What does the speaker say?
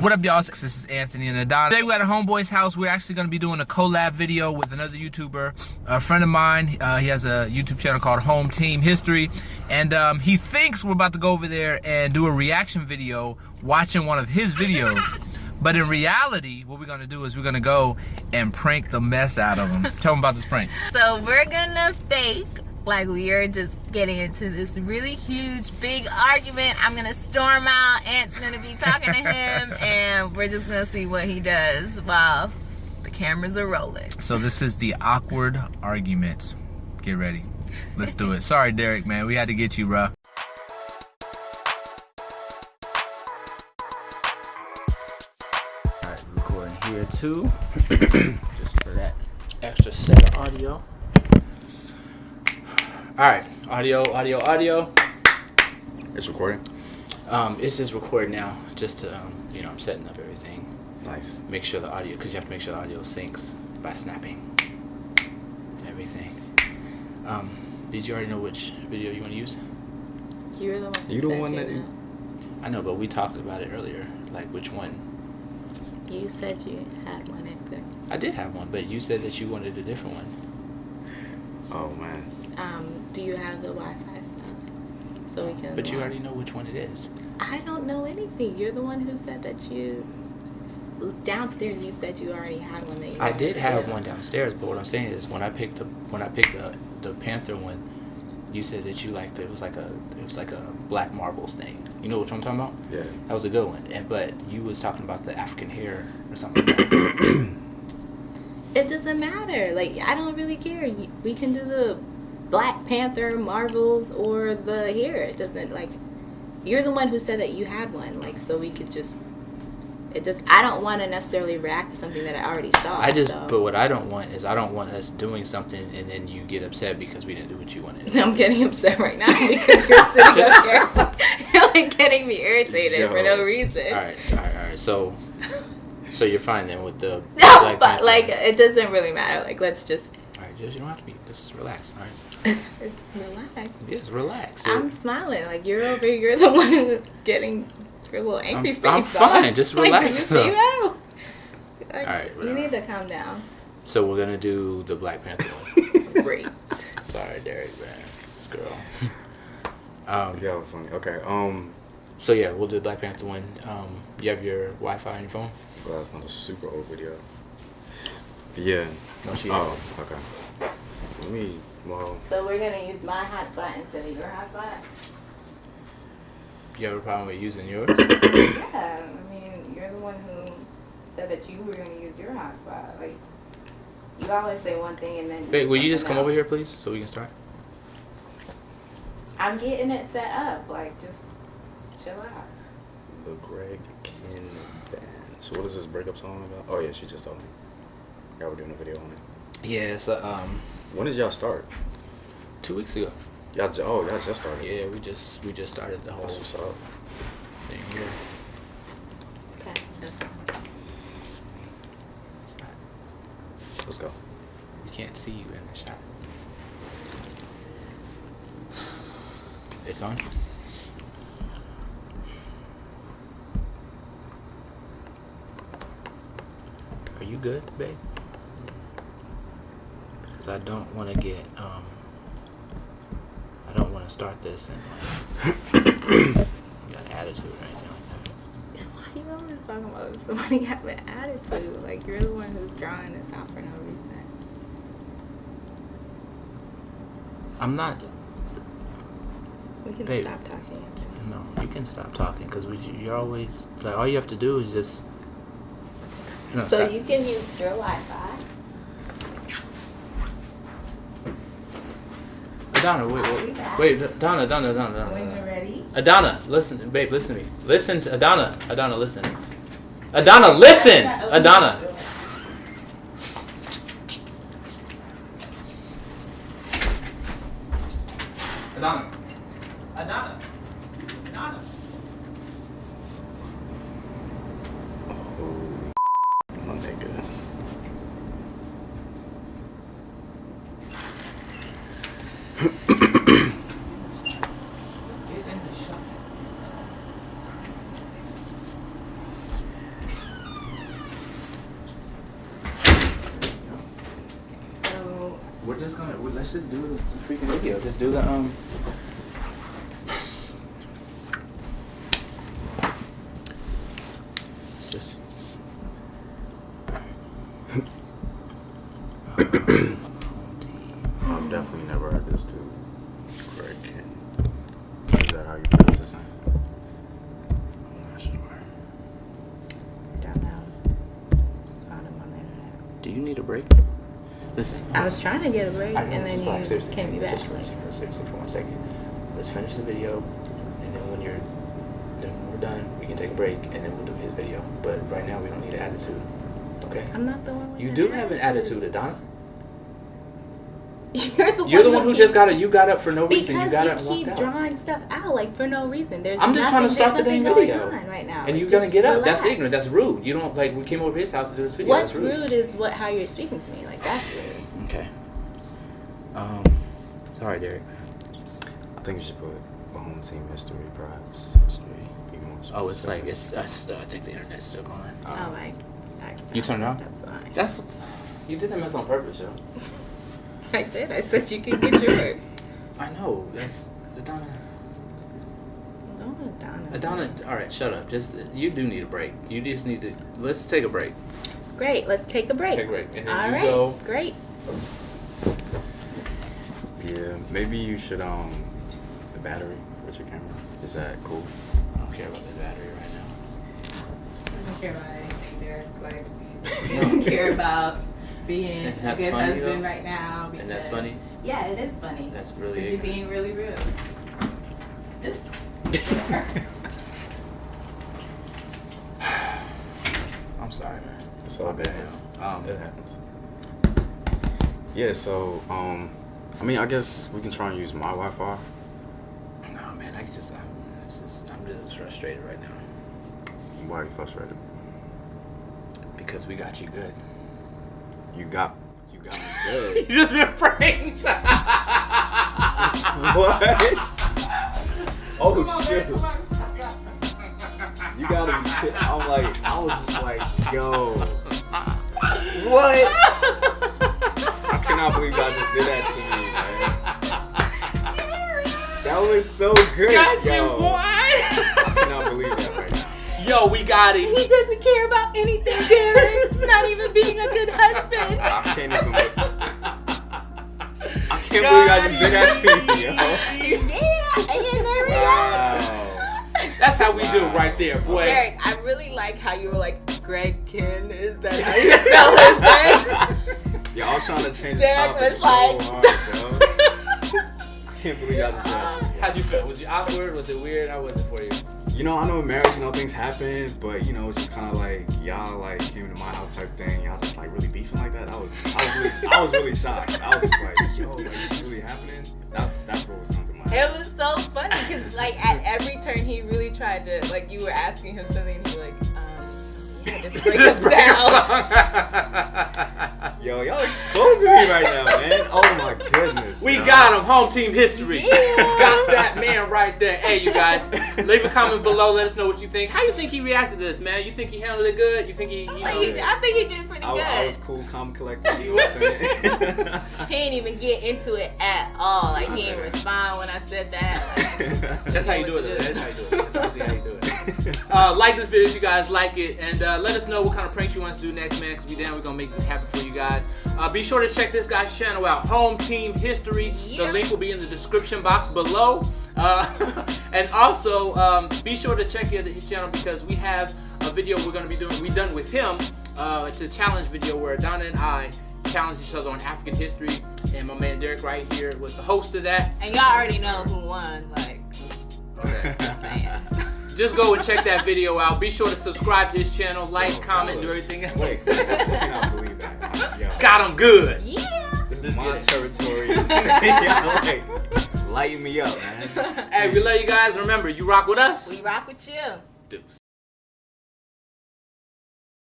What up, y'all? This is Anthony and Adon. Today we're at a homeboy's house. We're actually going to be doing a collab video with another YouTuber, a friend of mine. Uh, he has a YouTube channel called Home Team History, and um, he thinks we're about to go over there and do a reaction video watching one of his videos. But in reality, what we're gonna do is we're gonna go and prank the mess out of him. Tell him about this prank. So we're gonna fake like we are just getting into this really huge big argument. I'm gonna storm out, Ant's gonna be talking to him, and we're just gonna see what he does while the cameras are rolling. So this is the awkward argument. Get ready. Let's do it. Sorry, Derek, man. We had to get you, bruh. Alright, recording here too. Just for that extra set of audio. Alright, audio, audio, audio. It's recording. Um, it's just recording now, just to, um, you know, I'm setting up everything. Nice. Make sure the audio, because you have to make sure the audio syncs by snapping everything. Um, did you already know which video you want to use? You're the one. who You the one that- know. I know, but we talked about it earlier. Like which one? You said you had one in there. I did have one, but you said that you wanted a different one. Oh man. Um, do you have the Wi-Fi stuff? So we can. But you already know which one it is. I don't know anything. You're the one who said that you downstairs. You said you already had one that you. I did have do. one downstairs, but what I'm saying is when I picked the when I picked the the Panther one, you said that you liked it. It was like a it was like a black marbles thing. You know what I'm talking about? Yeah. That was a good one. And but you was talking about the African hair or something. Like that. It doesn't matter. Like I don't really care. We can do the Black Panther, Marvels, or the hair. It doesn't like. You're the one who said that you had one. Like so we could just. It does. I don't want to necessarily react to something that I already saw. I just so. but what I don't want is I don't want us doing something and then you get upset because we didn't do what you wanted. I'm getting upset right now because you're sitting up here. You're like getting me irritated for no reason. all right, all right, all right. So so you're fine then with the No, but like it doesn't really matter. Like let's just All right, just you don't have to be. Just relax. All right. Relax. Yes, relax. I'm smiling. Like you're over. You're the one who's getting your little angry I'm- face. I'm on. fine, just Like, relax, do you see that? Like, Alright, you need to calm down. so we're gonna do the Black Panther one. Great. Sorry, Derek, man. This girl. Um, Yeah, funny. Okay. Um, so yeah, we'll do the Black Panther one. Um, you have your Wi-Fi on your phone? well, that's not a super old video. Yeah. No, she. Oh, okay. Let me. Well, So we're gonna use my hotspot instead of your hotspot. You have a problem with using yours? Yeah, I mean you're the one who said that you were gonna use your hotspot. Like you always say one thing and then. Wait, will you just something come over here, please, so we can start? I'm getting it set up. Like just chill out. the Greg Kihn Band. So what is this breakup song about? Oh yeah, she just told me. Y'all were doing a video on it. Yeah, it's uh, um When did y'all start? two weeks ago. Y'all. Ju- oh, y'all just started. Yeah, we just we just started the whole That's what's up. thing here. Okay, that's fine. Let's go. We can't see you in the shot. It's on. Are you good, babe? Because I don't want to get um. I don't want to start this and like got an attitude or anything like that. Why you always talking about if somebody have an attitude? Like you're the one who's drawing this out for no reason. I'm not. We can Babe. stop talking. No, you can stop talking because you're always like all you have to do is just. You know, So stop- you can use your Wi-Fi. Adana, wait, wait, wait, Adana, Adana, Adana, When you're ready. Adana, listen, babe, listen to me. Listen to Adana, Adana, listen. Adana, listen, Adana. Adana, Adana, Adana. Oh, my nigga. we're just gonna we, let's just do the, the freaking video. Just do the um. Just. I've definitely never heard this dude. Greg Ken. Is that how you pronounce his name? I'm not sure. Don't know. Just found him on the internet. Do you need a break? Listen. I was trying to get a break, know, and then you seriously, came me back. Just for, for, seriously, for one second. Let's finish the video, and then when you're, then when we're done, we can take a break, and then we'll do his video. But right now, we don't need an attitude. Okay? I'm not the one. With You do have an attitude, Adana. You're the You're the one one who keeps- just got up. You got up for no reason. You got you up and keep walked out. drawing stuff out like for no reason. There's I'm just trying to nothing- start the there's damn video. right now. And Like, you're gonna just get up. That's ignorant. That's rude. You don't like. We came over to his house to do this video. What's that's rude. rude is what how you're speaking to me. Like that's rude. Okay. Um. Sorry, Derek. I think you should put the home team history, perhaps. History. Be more Oh, it's like specific. it's. I think the internet's still going. oh my. accident. You turned it on? That's fine. That's. You did that mess on purpose, yo. I did. I said you could get yours. I know. That's Adana. Oh, Donna. Adana. All right, shut up. Just you do need a break. You just need to. Let's take a break. Great. Let's take a break. Take a break, and then All you right. go. Great. Yeah, maybe you should um the battery with your camera. Is that cool? I don't care about the battery right now. I don't care about anything there. Like, I don't care about being And a good funny, husband though? right now. And that's funny. Yeah, it is funny. That's Because really. you're being really rude. It's. I'm sorry, man. It's all bad. Um, It happens. Yeah, so um I mean I guess we can try and use my Wi Fi. no, man. I just. I'm, just, I'm just frustrated right now Why are you frustrated? because we got you good. You got you got me You good. just been pranked. what? Oh shit. You gotta be kidding. I'm like, I was just like, yo. What? I cannot believe y'all just did that to me, man. That was so good. Got yo. Yo, we got it. He doesn't care about anything, Derek. Not even being a good husband. I can't even. I can't believe I just did that to me, yo. yeah, and there we go. Wow. That's how we do it right there, boy. Derek, I really like how you were like, Greg Kihn, is that how you spell his name? Yeah, I was trying to change the Derek topic was so like, hard, yo. I can't believe y'all just did that. How'd you feel? Was you awkward? Was it weird? How was it for you? You know, I know in marriage, you know, things happen, but you know, it's just kind of like y'all like came into my house type thing. Y'all just like really beefing like that. I was, I was really, I was really shocked. I was just like, yo, like this really happening. That's that's what was coming to mind. It was so funny because, like, at every turn, he really tried to, like, you were asking him something, and he was like, um, yeah, just break him down. Yo, y'all exposing me right now, man. Oh my goodness. we yo. Got him. Home team history. Yeah. Got that man right there. Hey, you guys, leave a comment below. Let us know what you think. How you think he reacted to this, man? You think he handled it good? You think he, you I know? think he- I think he did pretty I, good. I was cool, calm, collected. You know what I'm saying? He didn't even get into it at all. Like, he didn't respond when I said that. That's how you do it. Though. That's how you do it. That's how you do it. Uh, like this video if you guys like it, and uh, let us know what kind of pranks you want us to do next, man. Cause we down, we're gonna make it happen for you guys. Uh, be sure to check this guy's channel out, Home Team History. Yeah. The link will be in the description box below. Uh, and also, um, be sure to check his channel because we have a video we're gonna be doing. We done with him. Uh, it's a challenge video where Donna and I challenge each other on African history, and my man Derek right here was the host of that. And y'all already know who won. Like, Okay. Just go and check that video out. Be sure to subscribe to his channel, like, comment, do everything else. Wait, I cannot believe that. Yo, Got him good. yeah. this is my territory. Y'all like lighten me up, man. Hey, we love you guys. Remember, you rock with us. We rock with you. Deuce.